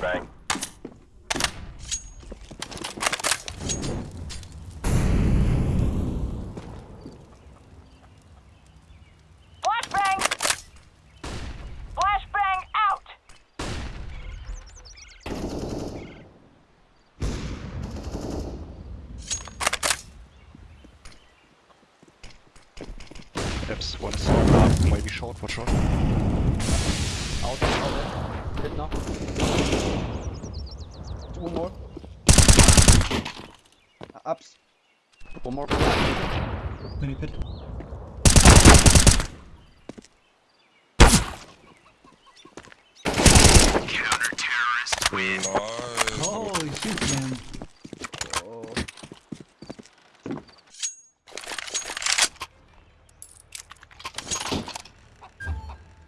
Flashbang. Flashbang! Flashbang out! Steps, one is half, maybe short, watch short. Out, Two more. Uh, ups. One more. Mini pit. Win. Holy shit, man.